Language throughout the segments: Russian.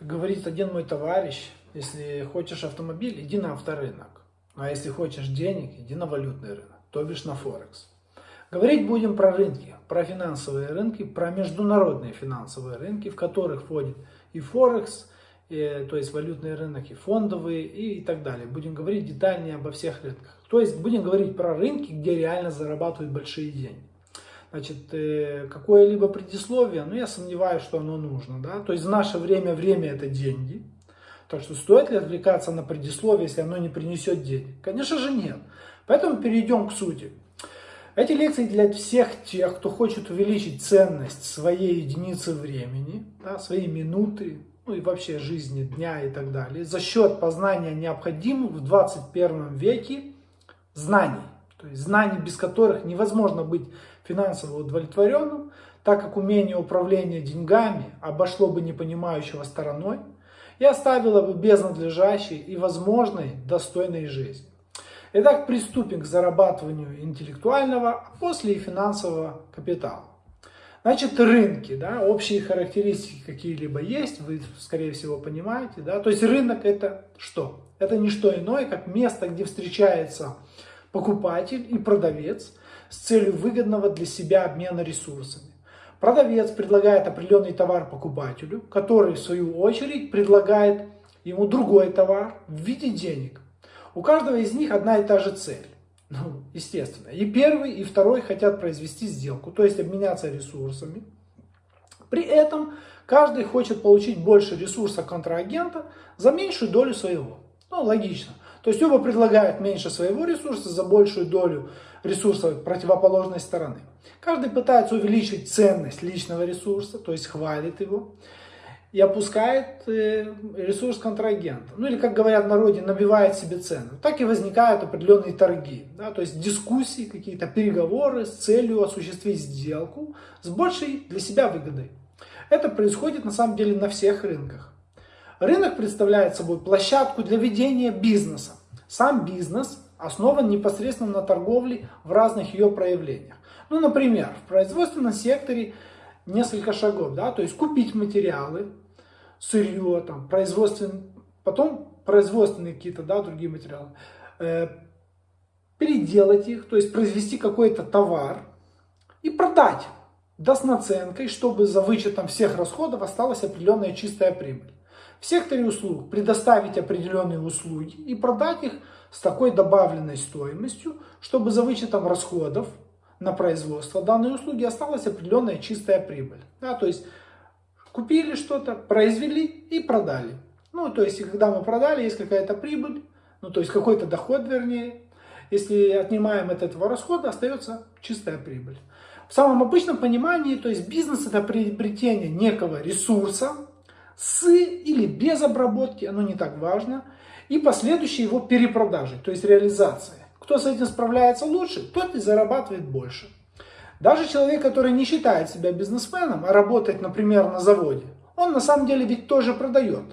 говорит один мой товарищ, если хочешь автомобиль, иди на авторынок. А если хочешь денег, иди на валютный рынок, то бишь на Форекс. Говорить будем про рынки, про финансовые рынки, про международные финансовые рынки, в которых входит и Форекс, и, то есть валютный рынок, и фондовые, и, и так далее. Будем говорить детальнее обо всех рынках. То есть будем говорить про рынки, где реально зарабатывают большие деньги. Значит, э, какое-либо предисловие, ну я сомневаюсь, что оно нужно. Да? То есть в наше время время это деньги. Так что стоит ли отвлекаться на предисловие, если оно не принесет денег? Конечно же нет. Поэтому перейдем к сути. Эти лекции для всех тех, кто хочет увеличить ценность своей единицы времени, да, своей минуты, ну и вообще жизни, дня и так далее, за счет познания необходимых в 21 веке знаний. То есть знаний, без которых невозможно быть финансово удовлетворенным, так как умение управления деньгами обошло бы непонимающего стороной и оставило бы без надлежащей и возможной достойной жизни. Итак, приступим к зарабатыванию интеллектуального, а после и финансового капитала. Значит, рынки, да, общие характеристики какие-либо есть, вы, скорее всего, понимаете. Да? То есть рынок это что? Это не что иное, как место, где встречается покупатель и продавец с целью выгодного для себя обмена ресурсами. Продавец предлагает определенный товар покупателю, который в свою очередь предлагает ему другой товар в виде денег. У каждого из них одна и та же цель. Ну, естественно. И первый, и второй хотят произвести сделку, то есть обменяться ресурсами. При этом каждый хочет получить больше ресурса контрагента за меньшую долю своего. Ну, логично. То есть оба предлагают меньше своего ресурса за большую долю ресурса противоположной стороны. Каждый пытается увеличить ценность личного ресурса, то есть хвалит его и опускает э, ресурс контрагента. Ну или, как говорят в народе, набивает себе цену. Так и возникают определенные торги. Да, то есть дискуссии, какие-то переговоры с целью осуществить сделку с большей для себя выгодой. Это происходит на самом деле на всех рынках. Рынок представляет собой площадку для ведения бизнеса. Сам бизнес основан непосредственно на торговле в разных ее проявлениях. Ну, например, в производственном секторе несколько шагов, да, то есть купить материалы, сырье, там, производственные, потом производственные какие-то, да, другие материалы, э, переделать их, то есть произвести какой-то товар и продать, да с наценкой, чтобы за вычетом всех расходов осталась определенная чистая прибыль. В секторе услуг предоставить определенные услуги и продать их с такой добавленной стоимостью, чтобы за вычетом расходов на производство данной услуги осталась определенная чистая прибыль. Да, то есть Купили что-то, произвели и продали. Ну, то есть, когда мы продали, есть какая-то прибыль, ну, то есть, какой-то доход, вернее. Если отнимаем от этого расхода, остается чистая прибыль. В самом обычном понимании, то есть, бизнес это приобретение некого ресурса с или без обработки, оно не так важно, и последующей его перепродажи, то есть, реализация. Кто с этим справляется лучше, тот и зарабатывает больше. Даже человек, который не считает себя бизнесменом, а работает, например, на заводе, он на самом деле ведь тоже продает.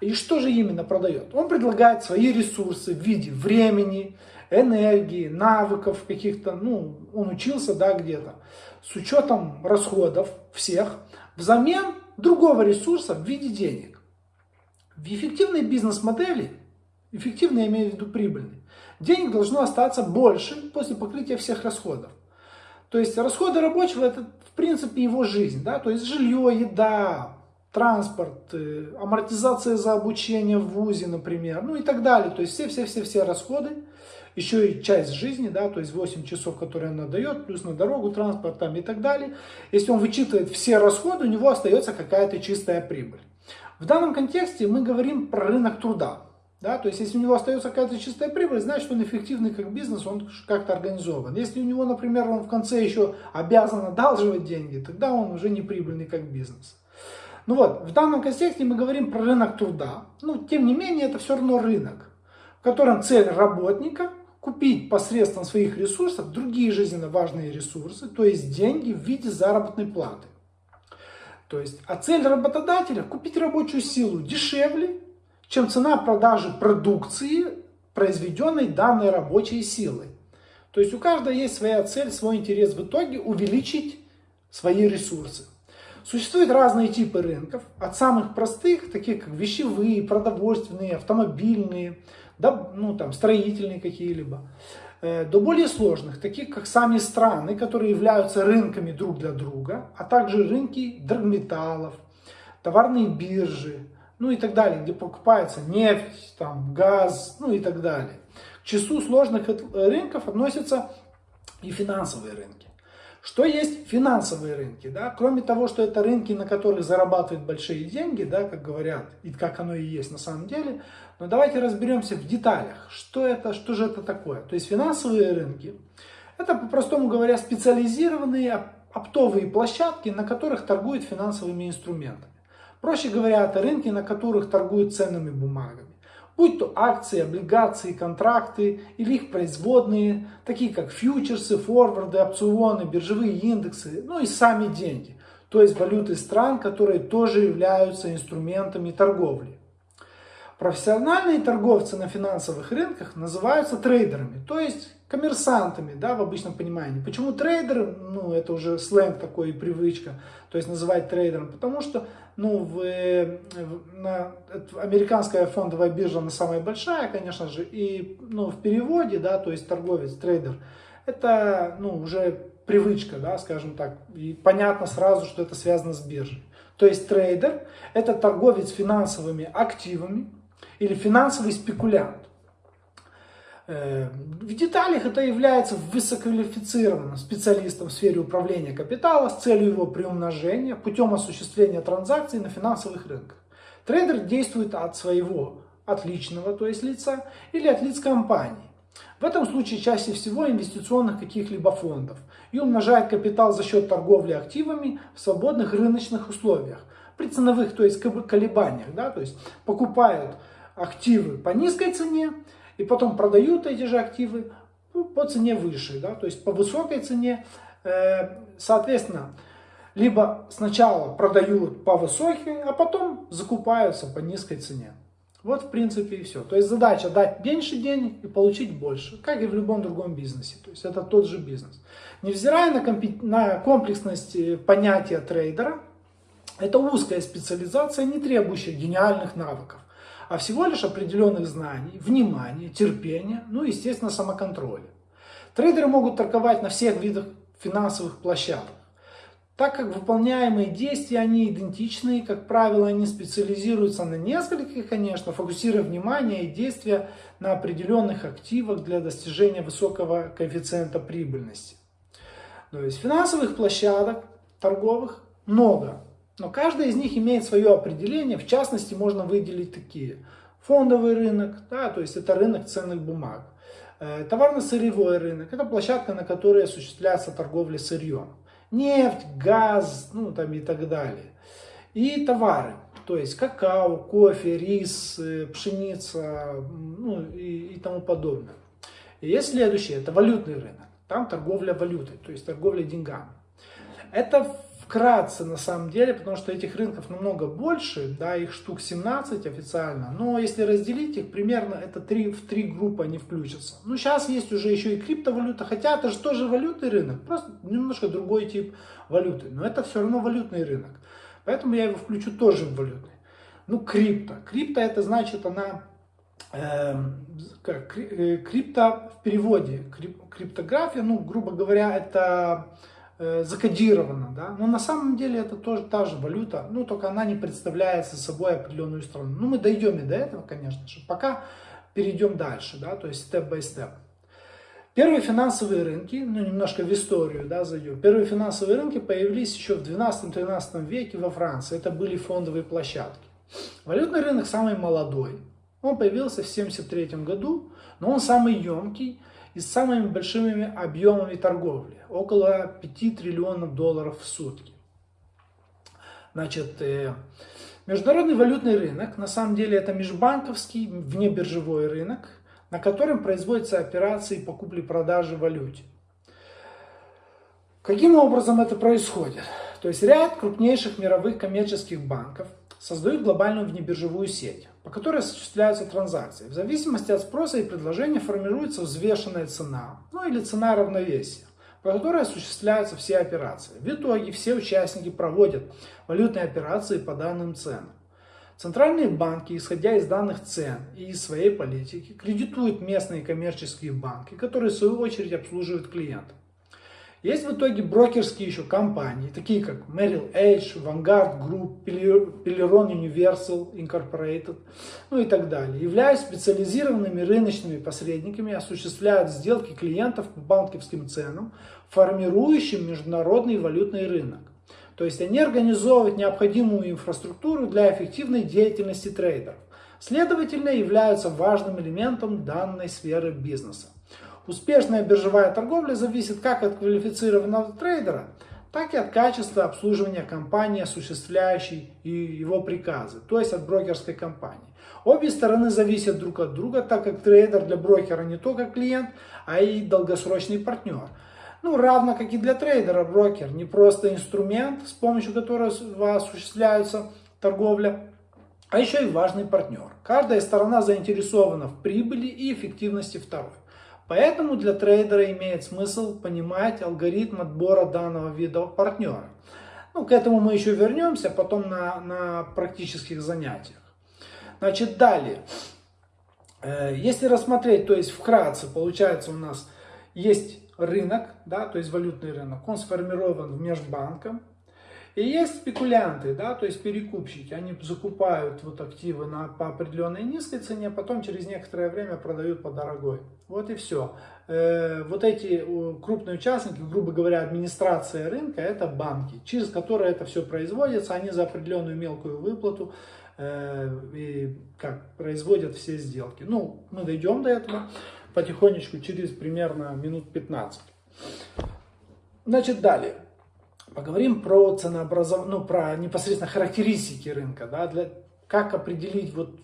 И что же именно продает? Он предлагает свои ресурсы в виде времени, энергии, навыков каких-то, ну, он учился, да, где-то, с учетом расходов всех, взамен другого ресурса в виде денег. В эффективной бизнес-модели, эффективно я имею в виду прибыльной, денег должно остаться больше после покрытия всех расходов. То есть расходы рабочего это в принципе его жизнь, да, то есть жилье, еда, транспорт, э, амортизация за обучение в ВУЗе, например, ну и так далее. То есть все-все-все-все расходы, еще и часть жизни, да, то есть 8 часов, которые он дает, плюс на дорогу, транспорт там и так далее. Если он вычитывает все расходы, у него остается какая-то чистая прибыль. В данном контексте мы говорим про рынок труда. Да? То есть, если у него остается какая-то чистая прибыль, значит, он эффективный как бизнес, он как-то организован. Если у него, например, он в конце еще обязан одалживать деньги, тогда он уже не прибыльный как бизнес. Ну вот, в данном контексте мы говорим про рынок труда. Ну, тем не менее, это все равно рынок, в котором цель работника купить посредством своих ресурсов другие жизненно важные ресурсы, то есть деньги в виде заработной платы. То есть, а цель работодателя купить рабочую силу дешевле чем цена продажи продукции, произведенной данной рабочей силой. То есть у каждого есть своя цель, свой интерес в итоге увеличить свои ресурсы. Существуют разные типы рынков, от самых простых, таких как вещевые, продовольственные, автомобильные, да, ну, там, строительные какие-либо, э, до более сложных, таких как сами страны, которые являются рынками друг для друга, а также рынки драгметаллов, товарные биржи, ну и так далее, где покупается нефть, там, газ, ну и так далее. К числу сложных рынков относятся и финансовые рынки. Что есть финансовые рынки? Да? Кроме того, что это рынки, на которых зарабатывают большие деньги, да, как говорят, и как оно и есть на самом деле, но давайте разберемся в деталях, что, это, что же это такое. То есть финансовые рынки, это, по-простому говоря, специализированные оптовые площадки, на которых торгуют финансовыми инструментами. Проще говоря, это рынки, на которых торгуют ценными бумагами будь то акции, облигации, контракты или их производные, такие как фьючерсы, форварды, опционы, биржевые индексы, ну и сами деньги, то есть валюты стран, которые тоже являются инструментами торговли. Профессиональные торговцы на финансовых рынках называются трейдерами, то есть коммерсантами, да, в обычном понимании. Почему трейдер? Ну, это уже сленг такой и привычка, то есть называть трейдером, потому что, ну, в, в, на, американская фондовая биржа, она самая большая, конечно же, и, ну, в переводе, да, то есть торговец, трейдер, это, ну, уже привычка, да, скажем так, и понятно сразу, что это связано с биржей. То есть трейдер – это торговец финансовыми активами или финансовый спекулянт. Э, в деталях это является высококвалифицированным специалистом в сфере управления капитала с целью его приумножения путем осуществления транзакций на финансовых рынках. Трейдер действует от своего, от личного, то есть лица, или от лиц компании. В этом случае чаще всего инвестиционных каких-либо фондов и умножает капитал за счет торговли активами в свободных рыночных условиях, при ценовых, то есть колебаниях, да, то есть покупают активы по низкой цене, и потом продают эти же активы по цене выше, да, то есть по высокой цене, э, соответственно, либо сначала продают по высокой, а потом закупаются по низкой цене. Вот в принципе и все. То есть задача дать меньше денег и получить больше, как и в любом другом бизнесе. То есть это тот же бизнес. Невзирая на, компи- на комплексность э, понятия трейдера, это узкая специализация, не требующая гениальных навыков а всего лишь определенных знаний, внимания, терпения, ну и, естественно, самоконтроля. Трейдеры могут торговать на всех видах финансовых площадок. Так как выполняемые действия, они идентичны, как правило, они специализируются на нескольких, конечно, фокусируя внимание и действия на определенных активах для достижения высокого коэффициента прибыльности. То есть финансовых площадок торговых много, но каждая из них имеет свое определение, в частности можно выделить такие. Фондовый рынок, да, то есть это рынок ценных бумаг. Э, товарно-сырьевой рынок, это площадка, на которой осуществляется торговля сырьем. Нефть, газ, ну там и так далее. И товары, то есть какао, кофе, рис, э, пшеница, ну и, и тому подобное. И есть следующее, это валютный рынок. Там торговля валютой, то есть торговля деньгами. Это вкратце на самом деле, потому что этих рынков намного больше, да, их штук 17 официально, но если разделить их, примерно это 3, в три группы они включатся. Ну, сейчас есть уже еще и криптовалюта, хотя это же тоже валютный рынок, просто немножко другой тип валюты, но это все равно валютный рынок, поэтому я его включу тоже в валютный. Ну, крипто. Крипто это значит она как, э, крипто в переводе, крип, криптография, ну, грубо говоря, это закодировано, да, но на самом деле это тоже та же валюта, ну только она не представляет собой определенную страну. Ну мы дойдем и до этого, конечно же, пока перейдем дальше, да, то есть степ-бай-степ. Первые финансовые рынки, ну немножко в историю да, зайдем, первые финансовые рынки появились еще в 12-13 веке во Франции, это были фондовые площадки. Валютный рынок самый молодой, он появился в 1973 году, но он самый емкий, и самыми большими объемами торговли, около 5 триллионов долларов в сутки. Значит, э, международный валютный рынок, на самом деле это межбанковский внебиржевой рынок, на котором производятся операции по купле-продаже валюте. Каким образом это происходит? То есть ряд крупнейших мировых коммерческих банков создают глобальную внебиржевую сеть по которой осуществляются транзакции. В зависимости от спроса и предложения формируется взвешенная цена, ну или цена равновесия. по которой осуществляются все операции. В итоге все участники проводят валютные операции по данным ценам. Центральные банки, исходя из данных цен и из своей политики, кредитуют местные коммерческие банки, которые в свою очередь обслуживают клиентов. Есть в итоге брокерские еще компании, такие как Merrill Edge, Vanguard Group, Peleron Universal Incorporated, ну и так далее. Являясь специализированными рыночными посредниками, осуществляют сделки клиентов по банковским ценам, формирующим международный валютный рынок. То есть они организовывают необходимую инфраструктуру для эффективной деятельности трейдеров. Следовательно, являются важным элементом данной сферы бизнеса. Успешная биржевая торговля зависит как от квалифицированного трейдера, так и от качества обслуживания компании, осуществляющей его приказы, то есть от брокерской компании. Обе стороны зависят друг от друга, так как трейдер для брокера не только клиент, а и долгосрочный партнер. Ну, равно как и для трейдера, брокер не просто инструмент, с помощью которого осуществляется торговля, а еще и важный партнер. Каждая сторона заинтересована в прибыли и эффективности второй. Поэтому для трейдера имеет смысл понимать алгоритм отбора данного вида партнера. Ну, к этому мы еще вернемся потом на, на практических занятиях. Значит, далее. Э, если рассмотреть, то есть вкратце, получается у нас есть рынок, да, то есть валютный рынок, он сформирован межбанком, и есть спекулянты, да, то есть перекупщики, они закупают вот активы на, по определенной низкой цене, потом через некоторое время продают по дорогой. Вот и все. Э, вот эти крупные участники, грубо говоря, администрация рынка, это банки, через которые это все производится, они за определенную мелкую выплату э, и как производят все сделки. Ну, мы дойдем до этого потихонечку через примерно минут 15. Значит, далее. Поговорим про ценообразование, ну, про непосредственно характеристики рынка, да, для, как определить вот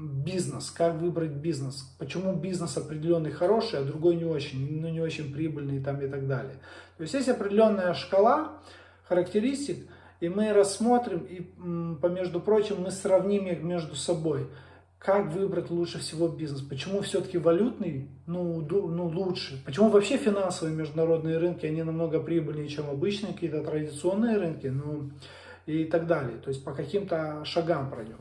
бизнес, как выбрать бизнес, почему бизнес определенный хороший, а другой не очень, ну, не очень прибыльный там и так далее. То есть есть определенная шкала характеристик, и мы рассмотрим, и, между прочим, мы сравним их между собой как выбрать лучше всего бизнес, почему все-таки валютный ну, ну, лучше, почему вообще финансовые международные рынки, они намного прибыльнее, чем обычные какие-то традиционные рынки, ну и так далее. То есть по каким-то шагам пройдем.